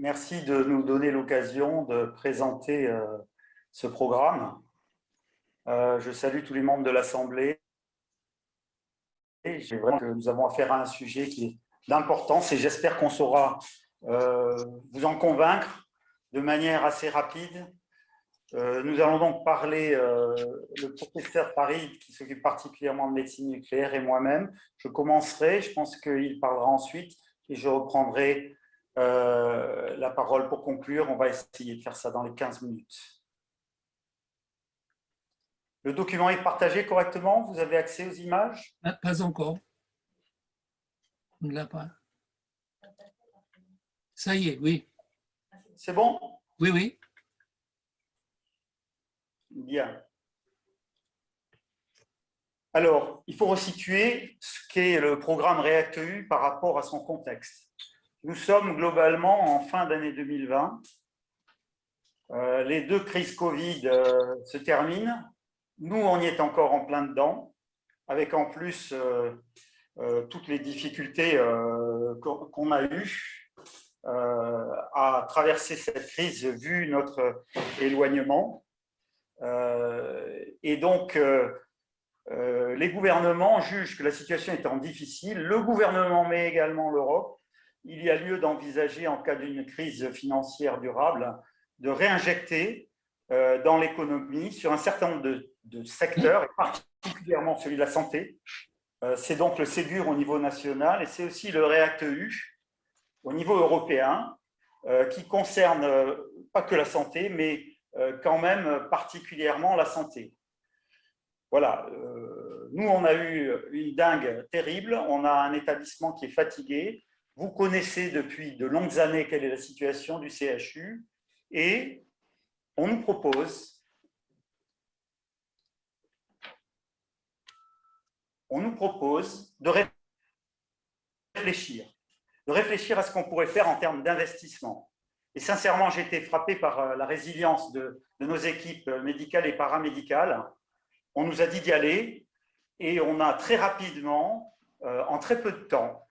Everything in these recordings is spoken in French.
Merci de nous donner l'occasion de présenter euh, ce programme. Euh, je salue tous les membres de l'Assemblée. Que nous avons affaire à un sujet qui est d'importance et j'espère qu'on saura euh, vous en convaincre de manière assez rapide. nous allons donc parler, le professeur Farid, qui s'occupe particulièrement de médecine nucléaire, et moi-même. Je commencerai, je pense qu'il parlera ensuite, et je reprendrai euh, la parole pour conclure. On va essayer de faire ça dans les 15 minutes. Le document est partagé correctement? Vous avez accès aux images? Pas encore. On ne l'a pas. Ça y est, oui. C'est bon? Oui, oui. Bien. Alors, il faut resituer ce qu'est le programme REACT-EU par rapport à son contexte. Nous sommes globalement en fin d'année 2020. Euh, les deux crises Covid euh, se terminent. Nous, on y est encore en plein dedans, avec en plus euh, toutes les difficultés qu'on a eues à traverser cette crise vu notre éloignement. et donc, les gouvernements jugent que la situation étant difficile, le gouvernement, mais également l'Europe, il y a lieu d'envisager, en cas d'une crise financière durable, de réinjecter euh, dans l'économie sur un certain nombre de, secteurs, particulièrement celui de la santé. Euh, c'est donc le Ségur au niveau national et c'est aussi le REACT-EU au niveau européen, euh, qui concerne pas que la santé, mais quand même particulièrement la santé. Voilà, nous on a eu une dingue terrible, on a un établissement qui est fatigué, vous connaissez depuis de longues années quelle est la situation du CHU et on nous propose on nous propose de réfléchir, de réfléchir à ce qu'on pourrait faire en termes d'investissement. Et sincèrement, j'ai été frappé par euh, la résilience de, nos équipes médicales et paramédicales. On nous a dit d'y aller et on a très rapidement, euh, en très peu de temps,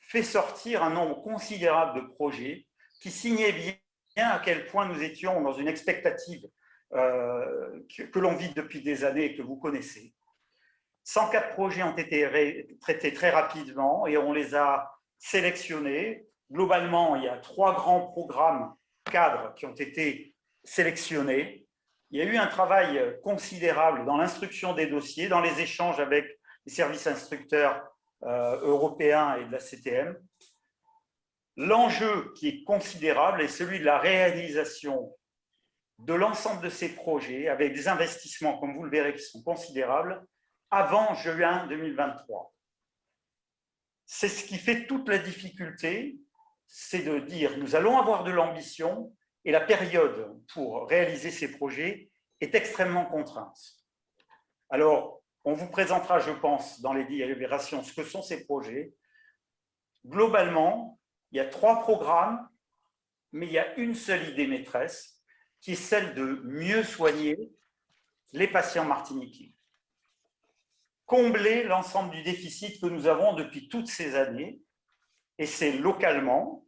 fait sortir un nombre considérable de projets qui signaient bien à quel point nous étions dans une expectative euh, que, l'on vit depuis des années et que vous connaissez. 104 projets ont été traités très rapidement et on les a sélectionnés. Globalement, il y a trois grands programmes cadres qui ont été sélectionnés. Il y a eu un travail considérable dans l'instruction des dossiers, dans les échanges avec les services instructeurs européen et de la CTM. L'enjeu qui est considérable est celui de la réalisation de l'ensemble de ces projets avec des investissements, comme vous le verrez, qui sont considérables, avant juin 2023. C'est ce qui fait toute la difficulté, c'est de dire nous allons avoir de l'ambition et la période pour réaliser ces projets est extrêmement contrainte. Alors, on vous présentera, je pense, dans les délibérations, ce que sont ces projets. Globalement, il y a trois programmes, mais il y a une seule idée maîtresse, qui est celle de mieux soigner les patients martiniquais. Combler l'ensemble du déficit que nous avons depuis toutes ces années, et c'est localement,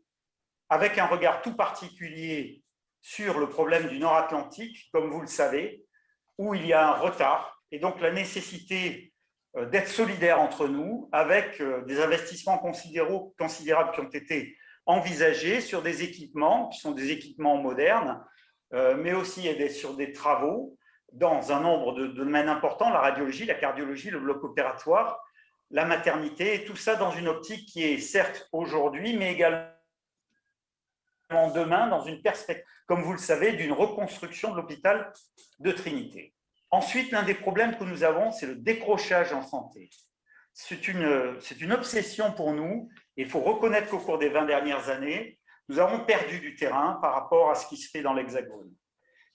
avec un regard tout particulier sur le problème du Nord-Atlantique, comme vous le savez, où il y a un retard et donc la nécessité euh, d'être solidaire entre nous avec euh, des investissements considérables qui ont été envisagés sur des équipements qui sont des équipements modernes, euh, mais aussi sur des travaux dans un nombre de, domaines importants, la radiologie, la cardiologie, le bloc opératoire, la maternité, et tout ça dans une optique qui est certes aujourd'hui, mais également demain dans une perspective, comme vous le savez, d'une reconstruction de l'hôpital de Trinité. Ensuite, l'un des problèmes que nous avons, c'est le décrochage en santé. C'est une, obsession pour nous et il faut reconnaître qu'au cours des 20 dernières années, nous avons perdu du terrain par rapport à ce qui se fait dans l'Hexagone.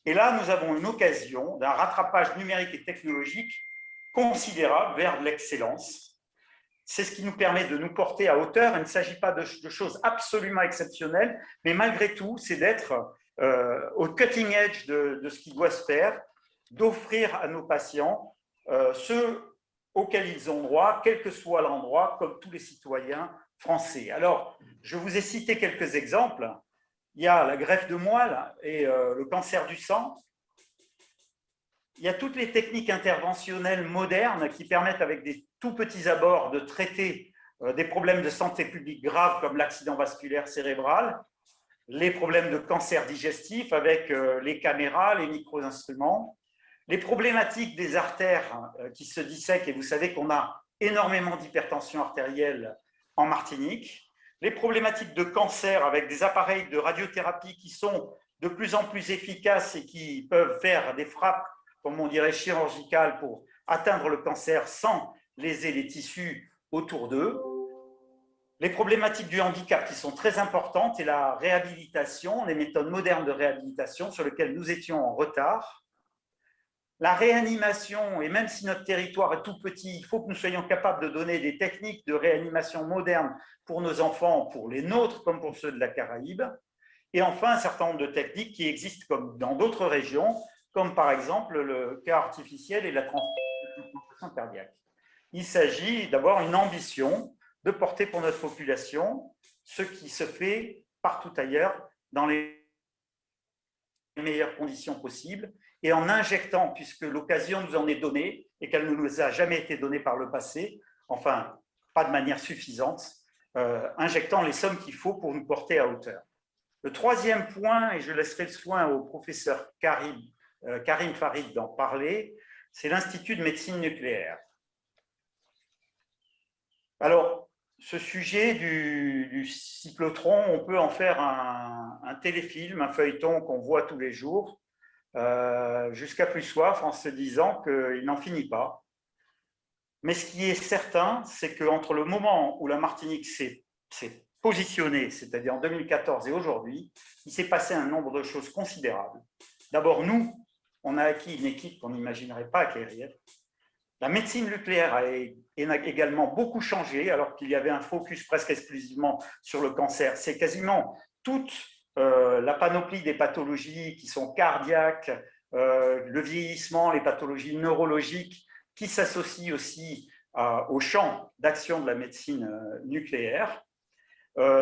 Et là, nous avons une occasion d'un rattrapage numérique et technologique considérable vers l'excellence. C'est ce qui nous permet de nous porter à hauteur. Il ne s'agit pas de, choses absolument exceptionnelles, mais malgré tout, c'est d'être euh, au cutting edge de, de, ce qui doit se faire d'offrir à nos patients euh, ce auquel ils ont droit, quel que soit l'endroit, comme tous les citoyens français. Alors, je vous ai cité quelques exemples. il y a la greffe de moelle et le cancer du sang. Il y a toutes les techniques interventionnelles modernes qui permettent, avec des tout petits abords, de traiter des problèmes de santé publique graves comme l'accident vasculaire cérébral, les problèmes de cancer digestif avec les caméras, les micro-instruments, les problématiques des artères qui se dissèquent, et vous savez qu'on a énormément d'hypertension artérielle en Martinique, les problématiques de cancer avec des appareils de radiothérapie qui sont de plus en plus efficaces et qui peuvent faire des frappes, comme on dirait, chirurgicales pour atteindre le cancer sans léser les tissus autour d'eux. Les problématiques du handicap qui sont très importantes et la réhabilitation, les méthodes modernes de réhabilitation sur lesquelles nous étions en retard la réanimation, et même si notre territoire est tout petit, il faut que nous soyons capables de donner des techniques de réanimation modernes pour nos enfants, pour les nôtres comme pour ceux de la Caraïbe. Et enfin, un certain nombre de techniques qui existent comme dans d'autres régions, comme par exemple le cœur artificiel et la transplantation cardiaque. Il s'agit d'avoir une ambition de porter pour notre population ce qui se fait partout ailleurs dans les meilleures conditions possibles et en injectant, puisque l'occasion nous en est donnée et qu'elle ne nous a jamais été donnée par le passé, enfin, pas de manière suffisante, euh, injectant les sommes qu'il faut pour nous porter à hauteur. Le troisième point, et je laisserai le soin au professeur Karim, euh, Karim Farid d'en parler, c'est l'Institut de médecine nucléaire. Alors, ce sujet du, cyclotron, on peut en faire un téléfilm, un feuilleton qu'on voit tous les jours, euh, jusqu'à plus soif en se disant qu'il n'en finit pas. Mais ce qui est certain, c'est qu'entre le moment où la Martinique s'est positionnée, c'est-à-dire en 2014 et aujourd'hui, il s'est passé un nombre de choses considérables. D'abord, nous, on a acquis une équipe qu'on n'imaginerait pas acquérir. La médecine nucléaire a également beaucoup changé, alors qu'il y avait un focus presque exclusivement sur le cancer. C'est quasiment toute euh, la panoplie des pathologies qui sont cardiaques, euh, le vieillissement, les pathologies neurologiques, qui s'associent aussi au champ d'action de la médecine euh, nucléaire.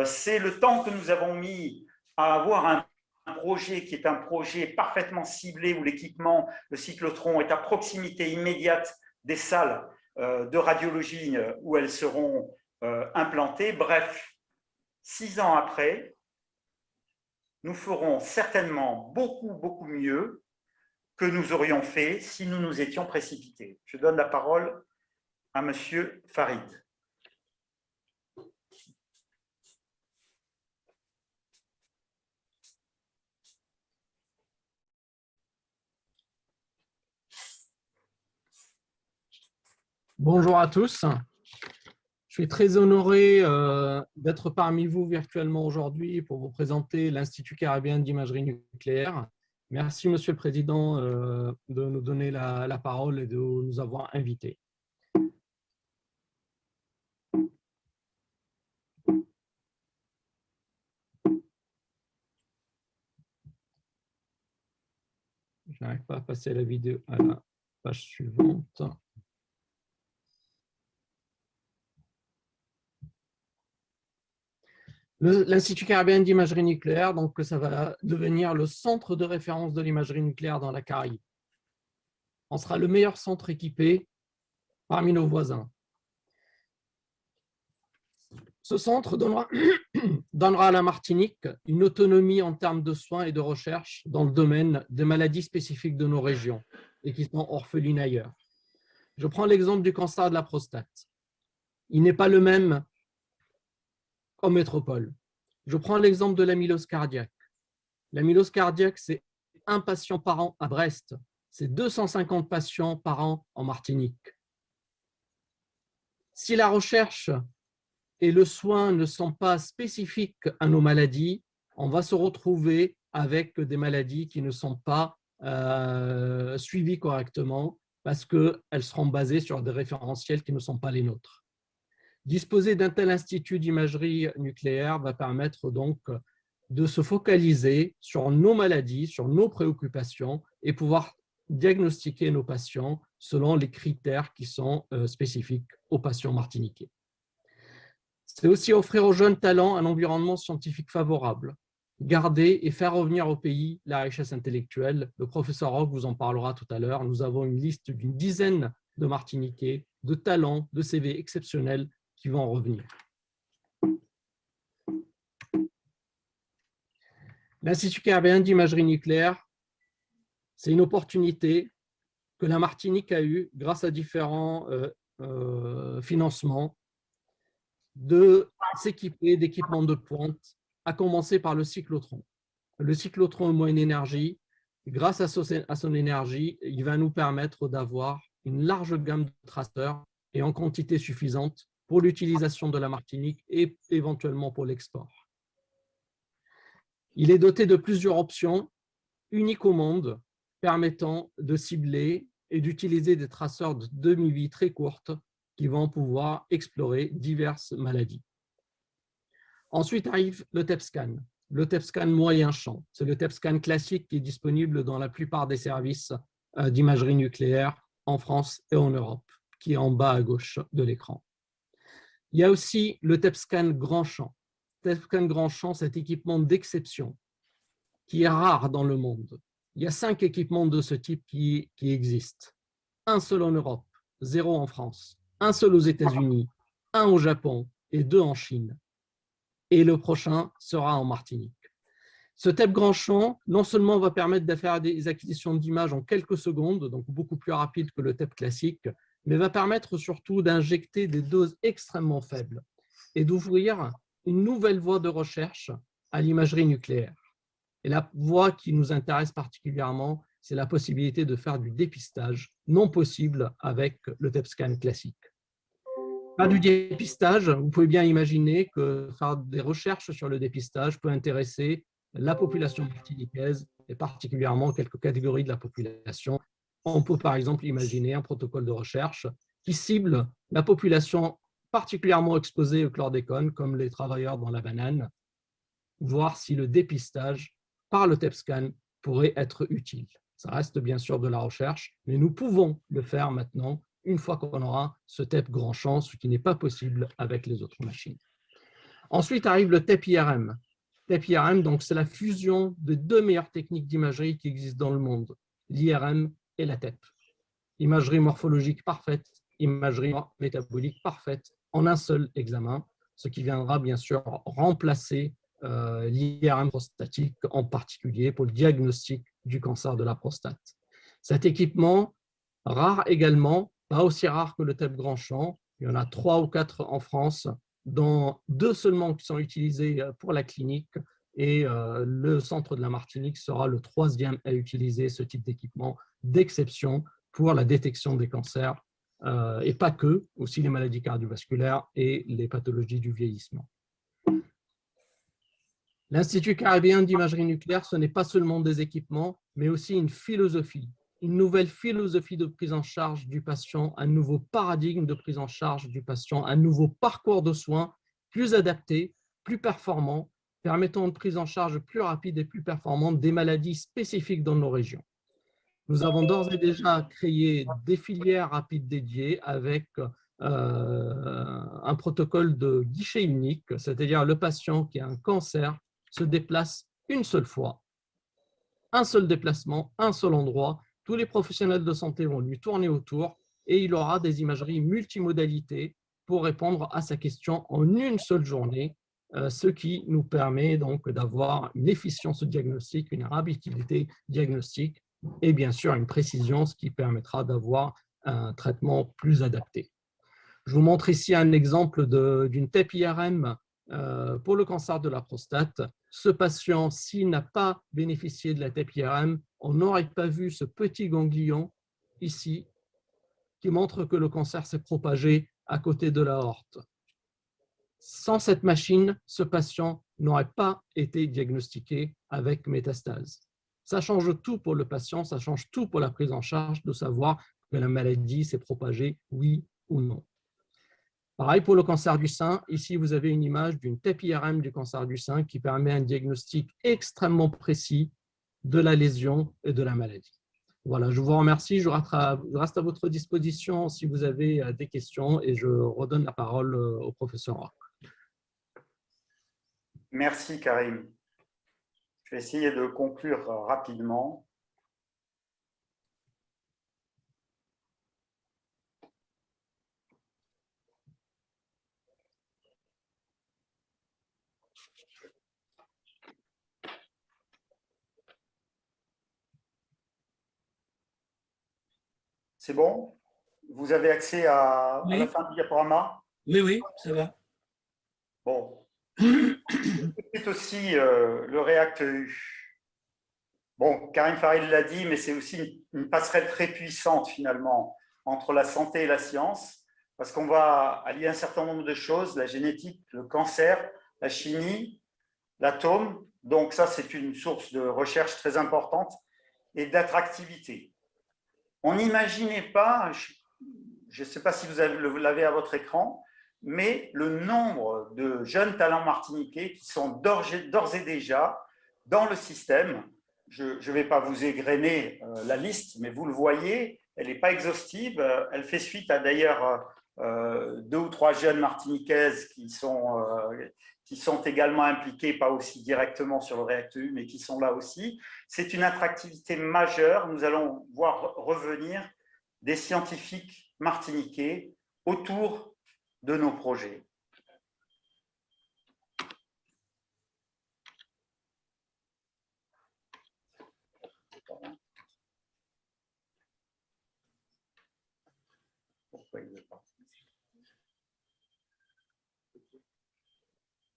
C'est le temps que nous avons mis à avoir un projet qui est un projet parfaitement ciblé où l'équipement, le cyclotron, est à proximité immédiate des salles de radiologie où elles seront implantées. Bref, six ans après, nous ferons certainement beaucoup, beaucoup mieux que nous aurions fait si nous nous étions précipités. Je donne la parole à Monsieur Farid. Bonjour à tous. Je suis très honoré euh, d'être parmi vous virtuellement aujourd'hui pour vous présenter l'Institut caribéen d'imagerie nucléaire. Merci, Monsieur le Président, euh, de nous donner la, parole et de nous avoir invités. Je n'arrive pas à passer la vidéo à la page suivante. L'Institut caribéen d'imagerie nucléaire, donc ça va devenir le centre de référence de l'imagerie nucléaire dans la Caraïbe. On sera le meilleur centre équipé parmi nos voisins. Ce centre donnera, donnera à la Martinique une autonomie en termes de soins et de recherche dans le domaine des maladies spécifiques de nos régions et qui sont orphelines ailleurs. Je prends l'exemple du cancer de la prostate. Il n'est pas le même en métropole. Je prends l'exemple de l'amylose cardiaque. L'amylose cardiaque, c'est un patient par an à Brest. C'est 250 patients par an en Martinique. Si la recherche et le soin ne sont pas spécifiques à nos maladies, on va se retrouver avec des maladies qui ne sont pas euh, suivies correctement parce qu'elles seront basées sur des référentiels qui ne sont pas les nôtres. Disposer d'un tel institut d'imagerie nucléaire va permettre donc de se focaliser sur nos maladies, sur nos préoccupations et pouvoir diagnostiquer nos patients selon les critères qui sont euh, spécifiques aux patients martiniquais. C'est aussi offrir aux jeunes talents un environnement scientifique favorable. garder et faire revenir au pays la richesse intellectuelle. Le professeur Rock vous en parlera tout à l'heure. Nous avons une liste d'une dizaine de Martiniquais, de talents, de CV exceptionnels vont en revenir. L'Institut caribéen d'imagerie nucléaire, c'est une opportunité que la Martinique a eue grâce à différents euh, euh, financements de s'équiper d'équipements de pointe, à commencer par le cyclotron. Le cyclotron moyenne énergie, grâce à son énergie, il va nous permettre d'avoir une large gamme de traceurs et en quantité suffisante pour l'utilisation de la Martinique et éventuellement pour l'export. Il est doté de plusieurs options uniques au monde permettant de cibler et d'utiliser des traceurs de demi-vie très courtes qui vont pouvoir explorer diverses maladies. Ensuite arrive le TEPSCAN, le TEPSCAN moyen champ. C'est le TEPSCAN classique qui est disponible dans la plupart des services euh, d'imagerie nucléaire en France et en Europe, qui est en bas à gauche de l'écran. Il y a aussi le TEPSCAN grand champ. TEPSCAN grand champ, cet équipement d'exception qui est rare dans le monde. Il y a cinq équipements de ce type qui, existent. Un seul en Europe, zéro en France, un seul aux États-Unis, un au Japon et deux en Chine. Et le prochain sera en Martinique. Ce TEP grand champ, non seulement va permettre de faire des acquisitions d'images en quelques secondes, donc beaucoup plus rapide que le TEP classique, mais va permettre surtout d'injecter des doses extrêmement faibles et d'ouvrir une nouvelle voie de recherche à l'imagerie nucléaire. Et la voie qui nous intéresse particulièrement, c'est la possibilité de faire du dépistage non possible avec le TEP scan classique. Pas du dépistage, vous pouvez bien imaginer que faire des recherches sur le dépistage peut intéresser la population martiniquaise et particulièrement quelques catégories de la population. On peut par exemple imaginer un protocole de recherche qui cible la population particulièrement exposée au chlordécone, comme les travailleurs dans la banane, voir si le dépistage par le TEPSCAN pourrait être utile. Ça reste bien sûr de la recherche, mais nous pouvons le faire maintenant une fois qu'on aura ce TEP grand champ, ce qui n'est pas possible avec les autres machines. Ensuite arrive le TEP IRM. TEP IRM, donc c'est la fusion des deux meilleures techniques d'imagerie qui existent dans le monde, l'IRM et la TEP. Imagerie morphologique parfaite, imagerie métabolique parfaite en un seul examen, ce qui viendra bien sûr remplacer euh, l'IRM prostatique, en particulier pour le diagnostic du cancer de la prostate. Cet équipement, rare également, pas aussi rare que le TEP grand champ, il y en a trois ou quatre en France, dont deux seulement qui sont utilisés euh, pour la clinique, et euh, le centre de la Martinique sera le troisième à utiliser ce type d'équipement d'exception pour la détection des cancers, et pas que, aussi les maladies cardiovasculaires et les pathologies du vieillissement. L'Institut caribéen d'imagerie nucléaire, ce n'est pas seulement des équipements, mais aussi une philosophie, une nouvelle philosophie de prise en charge du patient, un nouveau paradigme de prise en charge du patient, un nouveau parcours de soins plus adapté, plus performant, permettant une prise en charge plus rapide et plus performante des maladies spécifiques dans nos régions. Nous avons d'ores et déjà créé des filières rapides dédiées avec euh, un protocole de guichet unique, c'est-à-dire le patient qui a un cancer se déplace une seule fois, un seul déplacement, un seul endroit. Tous les professionnels de santé vont lui tourner autour et il aura des imageries multimodalités pour répondre à sa question en une seule journée, ce qui nous permet donc d'avoir une efficience diagnostique, une rapidité diagnostique et bien sûr une précision, ce qui permettra d'avoir un traitement plus adapté. Je vous montre ici un exemple d'une TEP IRM euh, pour le cancer de la prostate, ce patient, s'il n'a pas bénéficié de la TEP-IRM, on n'aurait pas vu ce petit ganglion ici qui montre que le cancer s'est propagé à côté de la horte. Sans cette machine, ce patient n'aurait pas été diagnostiqué avec métastase. Ça change tout pour le patient, ça change tout pour la prise en charge de savoir que la maladie s'est propagée, oui ou non. Pareil pour le cancer du sein, ici vous avez une image d'une TEP-IRM du cancer du sein qui permet un diagnostic extrêmement précis de la lésion et de la maladie. Voilà, je vous remercie, je reste à votre disposition si vous avez euh, des questions et je redonne la parole euh, au professeur Rock. Merci Karim. Je vais essayer de conclure rapidement. C'est bon? Vous avez accès à, la fin du diaporama? Oui, oui, ça va. Bon. C'est aussi euh, le React EU. Bon, Karim Farid l'a dit, mais c'est aussi une, passerelle très puissante finalement entre la santé et la science, parce qu'on va allier un certain nombre de choses, la génétique, le cancer, la chimie, l'atome. Donc ça, c'est une source de recherche très importante et d'attractivité. On n'imaginait pas, je ne sais pas si vous l'avez à votre écran, mais le nombre de jeunes talents martiniquais qui sont d'ores et déjà dans le système. Je ne vais pas vous égrener euh, la liste, mais vous le voyez, elle n'est pas exhaustive. Elle fait suite à d'ailleurs euh, deux ou trois jeunes martiniquaises qui sont, euh, qui sont également impliquées, pas aussi directement sur le React EU, mais qui sont là aussi. C'est une attractivité majeure. Nous allons voir revenir des scientifiques martiniquais autour de nos projets.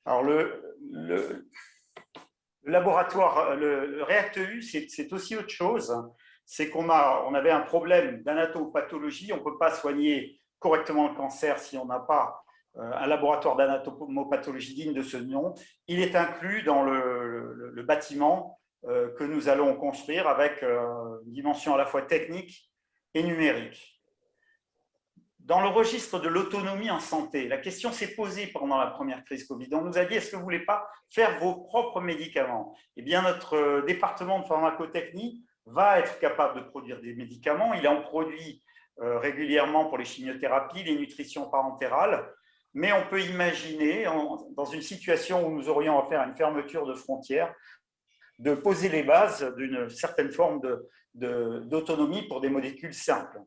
Alors, le, le, laboratoire, le, React EU, c'est aussi autre chose. C'est qu'on on avait un problème d'anatopathologie. On ne peut pas soigner correctement le cancer si on n'a pas euh, un laboratoire d'anatomopathologie digne de ce nom. Il est inclus dans le, bâtiment euh, que nous allons construire avec euh, une dimension à la fois technique et numérique. Dans le registre de l'autonomie en santé, la question s'est posée pendant la première crise Covid. On nous a dit, est-ce que vous ne voulez pas faire vos propres médicaments? Eh bien, notre département de pharmacotechnie va être capable de produire des médicaments. Il en produit régulièrement pour les chimiothérapies, les nutritions parentérales, mais on peut imaginer, dans une situation où nous aurions à faire une fermeture de frontières, de poser les bases d'une certaine forme d'autonomie pour des molécules simples.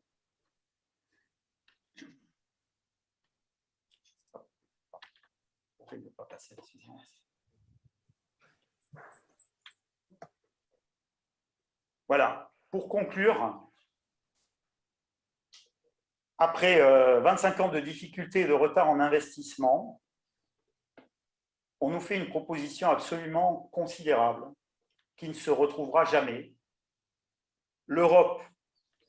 Voilà, pour conclure, après 25 euh, ans de difficultés et de retard en investissement, on nous fait une proposition absolument considérable qui ne se retrouvera jamais. L'Europe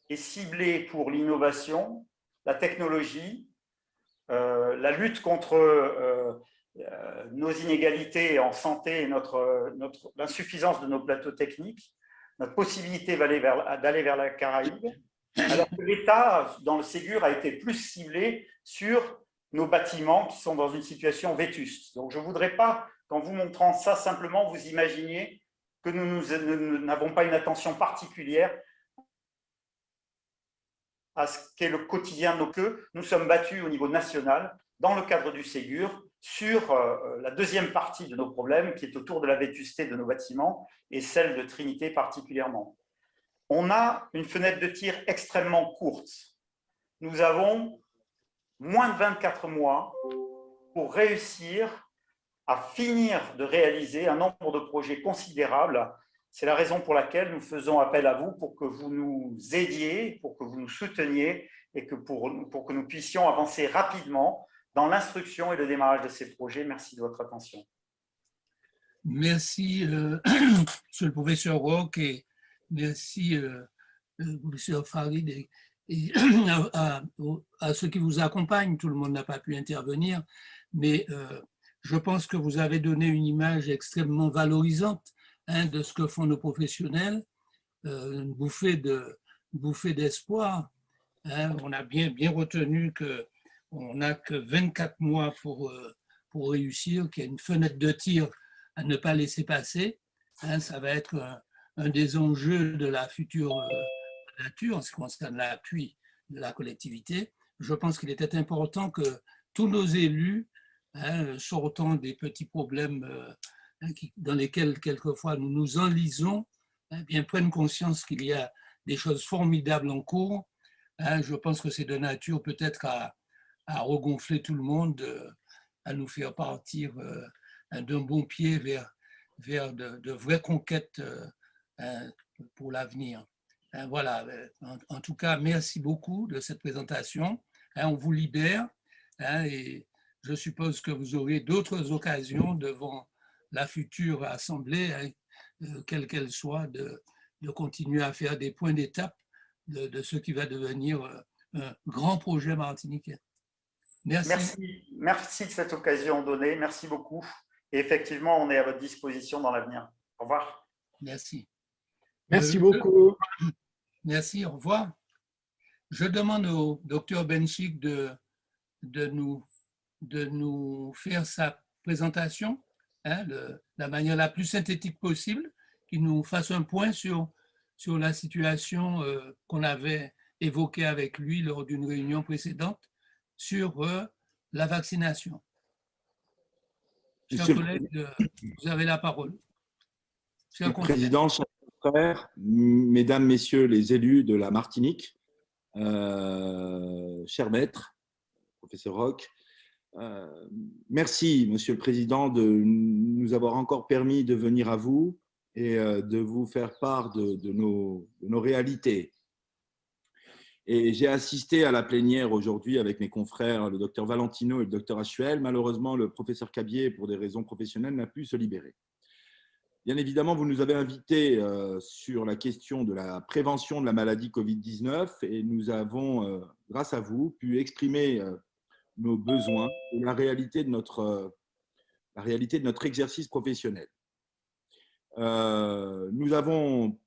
est ciblée pour l'innovation, la technologie, euh, la lutte contre euh, nos inégalités en santé et notre, l'insuffisance de nos plateaux techniques, notre possibilité d'aller vers la Caraïbe, alors que l'État, dans le Ségur, a été plus ciblé sur nos bâtiments qui sont dans une situation vétuste. Donc, je ne voudrais pas, qu'en vous montrant ça, simplement vous imaginiez que nous n'avons pas une attention particulière à ce qu'est le quotidien de nos queues. Nous sommes battus au niveau national, dans le cadre du Ségur, sur euh, la deuxième partie de nos problèmes, qui est autour de la vétusté de nos bâtiments, et celle de Trinité particulièrement. On a une fenêtre de tir extrêmement courte. Nous avons moins de 24 mois pour réussir à finir de réaliser un nombre de projets considérables. C'est la raison pour laquelle nous faisons appel à vous pour que vous nous aidiez, pour que vous nous souteniez et que pour, pour que nous puissions avancer rapidement dans l'instruction et le démarrage de ces projets. Merci de votre attention. Merci, euh, Monsieur le professeur Roque, et merci, euh, euh professeur Farid, et, à, ceux qui vous accompagnent. Tout le monde n'a pas pu intervenir, mais euh, je pense que vous avez donné une image extrêmement valorisante hein, de ce que font nos professionnels, une bouffée d'espoir. Hein. On a bien, bien retenu que on n'a que 24 mois pour, euh, pour réussir, qu'il y a une fenêtre de tir à ne pas laisser passer. Hein, ça va être des enjeux de la future euh, nature en ce qui concerne l'appui de la collectivité. Je pense qu'il était important que tous nos élus, hein, sortant des petits problèmes qui, dans lesquels quelquefois nous nous enlisons, hein, bien prennent conscience qu'il y a des choses formidables en cours. Hein, je pense que c'est de nature peut-être à, regonfler tout le monde, euh, à nous faire partir euh, d'un bon pied vers, de, vraies conquêtes euh, pour l'avenir. Voilà, en, tout cas, merci beaucoup de cette présentation. On vous libère et je suppose que vous aurez d'autres occasions devant la future Assemblée, quelle qu'elle soit, de, de continuer à faire des points d'étape de, ce qui va devenir euh, un grand projet martiniquais. Merci. merci. de cette occasion donnée. Merci beaucoup. Et effectivement, on est à votre disposition dans l'avenir. Au revoir. Merci. Merci beaucoup. Merci, au revoir. Je demande au docteur Benchik de, de, nous, de nous faire sa présentation hein, de la manière la plus synthétique possible qu'il nous fasse un point sur, sur la situation euh, qu'on avait évoquée avec lui lors d'une réunion précédente sur euh, la vaccination. Chers collègues, euh, vous avez la parole. Président, mesdames, messieurs les élus de la Martinique, euh, cher maître, professeur Roch, merci, Monsieur le Président, de nous avoir encore permis de venir à vous et euh, de vous faire part de, nos, nos, réalités. Et j'ai assisté à la plénière aujourd'hui avec mes confrères, le docteur Valentino et le docteur Achuel. Malheureusement, le professeur Cabier, pour des raisons professionnelles, n'a pu se libérer. Bien évidemment, vous nous avez invités euh, sur la question de la prévention de la maladie Covid-19 et nous avons, euh, grâce à vous, pu exprimer nos besoins et la réalité de notre, la réalité de notre exercice professionnel. Euh, nous avons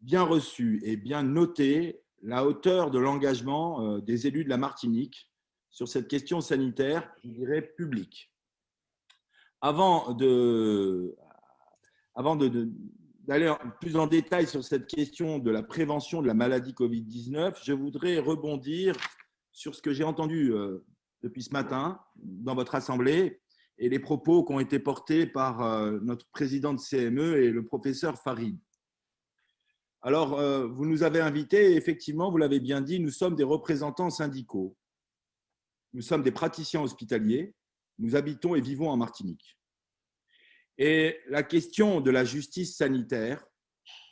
bien reçu et bien noté la hauteur de l'engagement euh, des élus de la Martinique sur cette question sanitaire, je dirais, publique. Avant de, avant d'aller plus en détail sur cette question de la prévention de la maladie Covid-19, je voudrais rebondir sur ce que j'ai entendu euh, depuis ce matin dans votre assemblée et les propos qui ont été portés par euh, notre président de CME et le professeur Farid. Alors, euh, vous nous avez invités, effectivement, vous l'avez bien dit, nous sommes des représentants syndicaux. Nous sommes des praticiens hospitaliers, nous habitons et vivons en Martinique. Et la question de la justice sanitaire,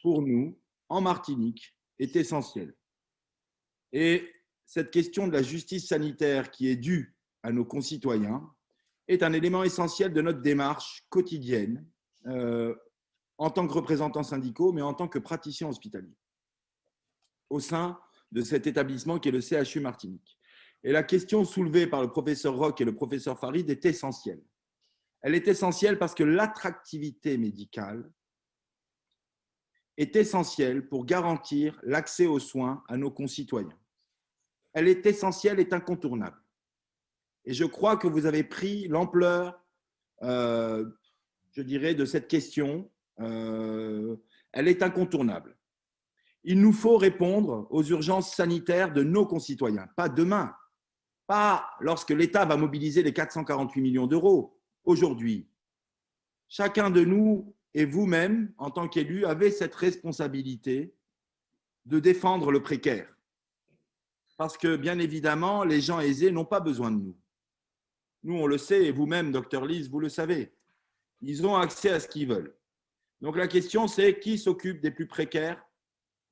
pour nous, en Martinique, est essentielle. Et cette question de la justice sanitaire qui est due à nos concitoyens, est un élément essentiel de notre démarche quotidienne euh, en tant que représentants syndicaux, mais en tant que praticiens hospitaliers au sein de cet établissement qui est le CHU Martinique. Et la question soulevée par le professeur Roch et le professeur Farid est essentielle. Elle est essentielle parce que l'attractivité médicale est essentielle pour garantir l'accès aux soins à nos concitoyens. Elle est essentielle, est incontournable. Et je crois que vous avez pris l'ampleur, euh, je dirais, de cette question. Euh, elle est incontournable. Il nous faut répondre aux urgences sanitaires de nos concitoyens, pas demain, pas lorsque l'État va mobiliser les 448 millions d'euros, aujourd'hui. Chacun de nous et vous-même, en tant qu'élu, avez cette responsabilité de défendre le précaire. Parce que, bien évidemment, les gens aisés n'ont pas besoin de nous. Nous, on le sait, et vous-même, docteur Lise, vous le savez. Ils ont accès à ce qu'ils veulent. Donc la question, c'est qui s'occupe des plus précaires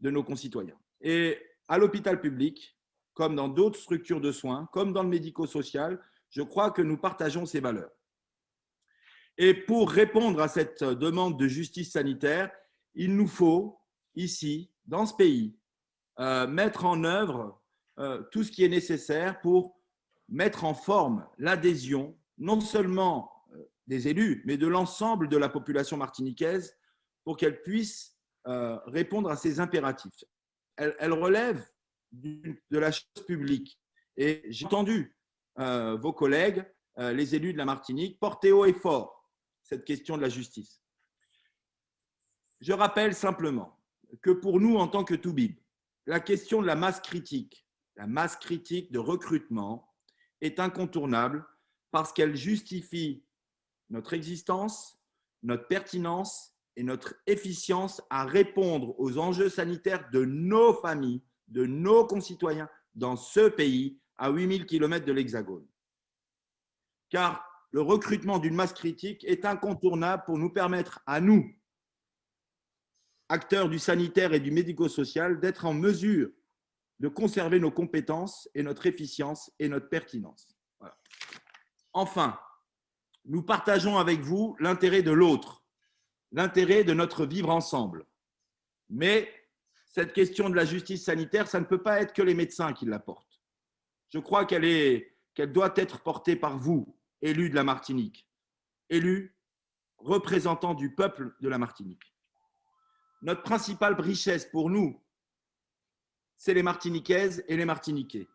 de nos concitoyens? Et à l'hôpital public, comme dans d'autres structures de soins, comme dans le médico-social, je crois que nous partageons ces valeurs. Et pour répondre à cette demande de justice sanitaire, il nous faut, ici, dans ce pays, euh, mettre en œuvre euh, tout ce qui est nécessaire pour mettre en forme l'adhésion non seulement euh, des élus, mais de l'ensemble de la population martiniquaise pour qu'elle puisse répondre à ces impératifs. Elle, relève de la chose publique. Et j'ai entendu vos collègues, les élus de la Martinique, porter haut et fort cette question de la justice. Je rappelle simplement que pour nous, en tant que Toubib, la question de la masse critique, la masse critique de recrutement, est incontournable parce qu'elle justifie notre existence, notre pertinence et notre efficience à répondre aux enjeux sanitaires de nos familles, de nos concitoyens dans ce pays à 8000 km de l'Hexagone. Car le recrutement d'une masse critique est incontournable pour nous permettre à nous, acteurs du sanitaire et du médico-social, d'être en mesure de conserver nos compétences et notre efficience et notre pertinence. Enfin, nous partageons avec vous l'intérêt de l'autre, l'intérêt de notre vivre ensemble. Mais cette question de la justice sanitaire, ça ne peut pas être que les médecins qui la portent. Je crois qu'elle doit être portée par vous, élus de la Martinique, élus représentants du peuple de la Martinique. Notre principale richesse pour nous, c'est les Martiniquaises et les Martiniquais.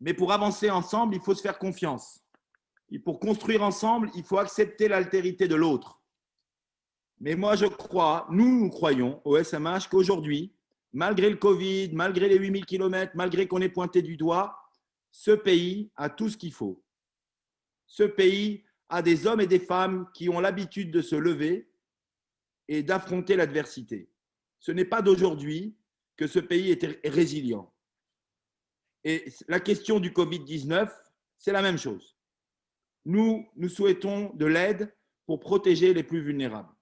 Mais pour avancer ensemble, il faut se faire confiance. Et pour construire ensemble, il faut accepter l'altérité de l'autre. Mais moi, je crois, nous, nous croyons au SMH qu'aujourd'hui, malgré le Covid, malgré les 8000 km, malgré qu'on ait pointé du doigt, ce pays a tout ce qu'il faut. Ce pays a des hommes et des femmes qui ont l'habitude de se lever et d'affronter l'adversité. Ce n'est pas d'aujourd'hui que ce pays est résilient. Et la question du Covid-19, c'est la même chose nous, nous souhaitons de l'aide pour protéger les plus vulnérables.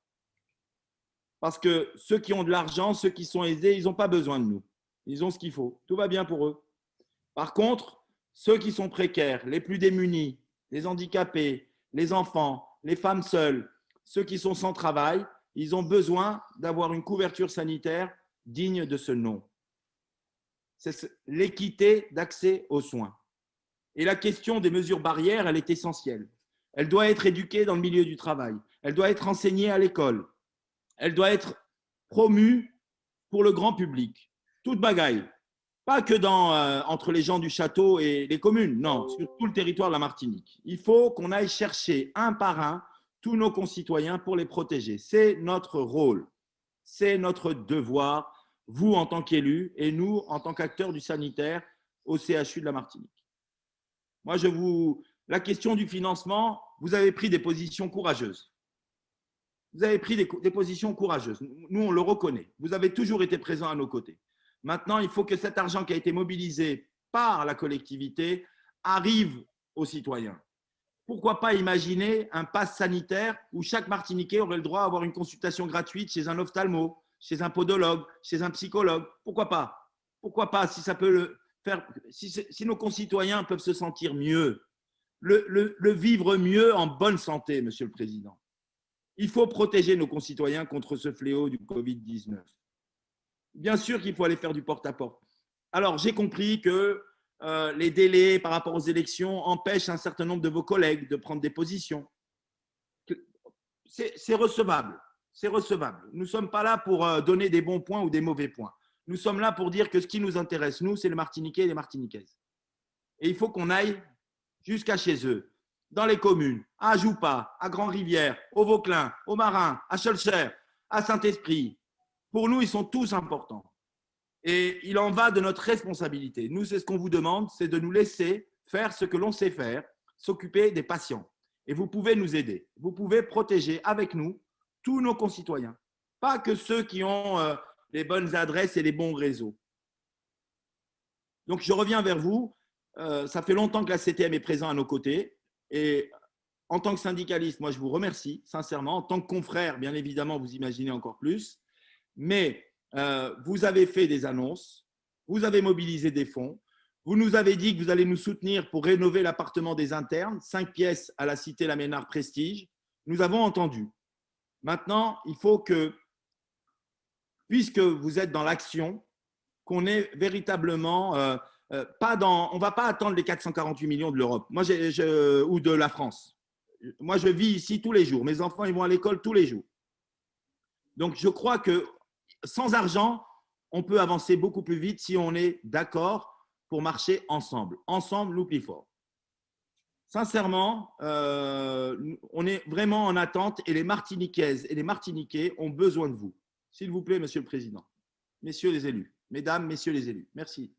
Parce que ceux qui ont de l'argent, ceux qui sont aisés, ils n'ont pas besoin de nous. Ils ont ce qu'il faut. Tout va bien pour eux. Par contre, ceux qui sont précaires, les plus démunis, les handicapés, les enfants, les femmes seules, ceux qui sont sans travail, ils ont besoin d'avoir une couverture sanitaire digne de ce nom. C'est l'équité d'accès aux soins. Et la question des mesures barrières, elle est essentielle. Elle doit être éduquée dans le milieu du travail. Elle doit être enseignée à l'école. Elle doit être promue pour le grand public. Toute bagaille. Pas que dans, euh, entre les gens du château et les communes, non, sur tout le territoire de la Martinique. Il faut qu'on aille chercher un par un tous nos concitoyens pour les protéger. C'est notre rôle, c'est notre devoir, vous en tant qu'élus et nous en tant qu'acteurs du sanitaire au CHU de la Martinique. Moi, je vous. La question du financement, vous avez pris des positions courageuses. Vous avez pris des, positions courageuses. Nous, on le reconnaît. Vous avez toujours été présents à nos côtés. Maintenant, il faut que cet argent qui a été mobilisé par la collectivité arrive aux citoyens. Pourquoi pas imaginer un pass sanitaire où chaque Martiniquais aurait le droit à avoir une consultation gratuite chez un ophtalmo, chez un podologue, chez un psychologue? Pourquoi pas? Pourquoi pas si nos concitoyens peuvent se sentir mieux, le, vivre mieux en bonne santé, Monsieur le Président. Il faut protéger nos concitoyens contre ce fléau du Covid-19. Bien sûr qu'il faut aller faire du porte-à-porte. Alors, j'ai compris que euh, les délais par rapport aux élections empêchent un certain nombre de vos collègues de prendre des positions. C'est recevable. C'est recevable. Nous ne sommes pas là pour euh, donner des bons points ou des mauvais points. Nous sommes là pour dire que ce qui nous intéresse, nous, c'est les Martiniquais et les Martiniquaises. Et il faut qu'on aille jusqu'à chez eux, dans les communes, à Joupa, à Grand-Rivière, au Vauclin, au Marin, à Cholcher, à Saint-Esprit. Pour nous, ils sont tous importants. Et il en va de notre responsabilité. Nous, c'est ce qu'on vous demande, c'est de nous laisser faire ce que l'on sait faire, s'occuper des patients. Et vous pouvez nous aider. Vous pouvez protéger avec nous tous nos concitoyens. Pas que ceux qui ont euh, les bonnes adresses et les bons réseaux. Donc, je reviens vers vous. Euh, ça fait longtemps que la CTM est présente à nos côtés. Et en tant que syndicaliste, moi, je vous remercie sincèrement. En tant que confrère, bien évidemment, vous imaginez encore plus. Mais euh, vous avez fait des annonces, vous avez mobilisé des fonds, vous nous avez dit que vous allez nous soutenir pour rénover l'appartement des internes, cinq pièces à la Cité Laménard Prestige. Nous avons entendu. Maintenant, il faut que puisque vous êtes dans l'action, qu'on est véritablement euh, euh, pas dans. On ne va pas attendre les 448 millions de l'Europe moi, ou de la France. Moi, je vis ici tous les jours. Mes enfants, ils vont à l'école tous les jours. Donc, je crois que sans argent, on peut avancer beaucoup plus vite si on est d'accord pour marcher ensemble. Ensemble, nous plus fort. Sincèrement, euh, on est vraiment en attente et les Martiniquaises et les Martiniquais ont besoin de vous. S'il vous plaît, Monsieur le Président, Messieurs les élus, Mesdames, Messieurs les élus, merci.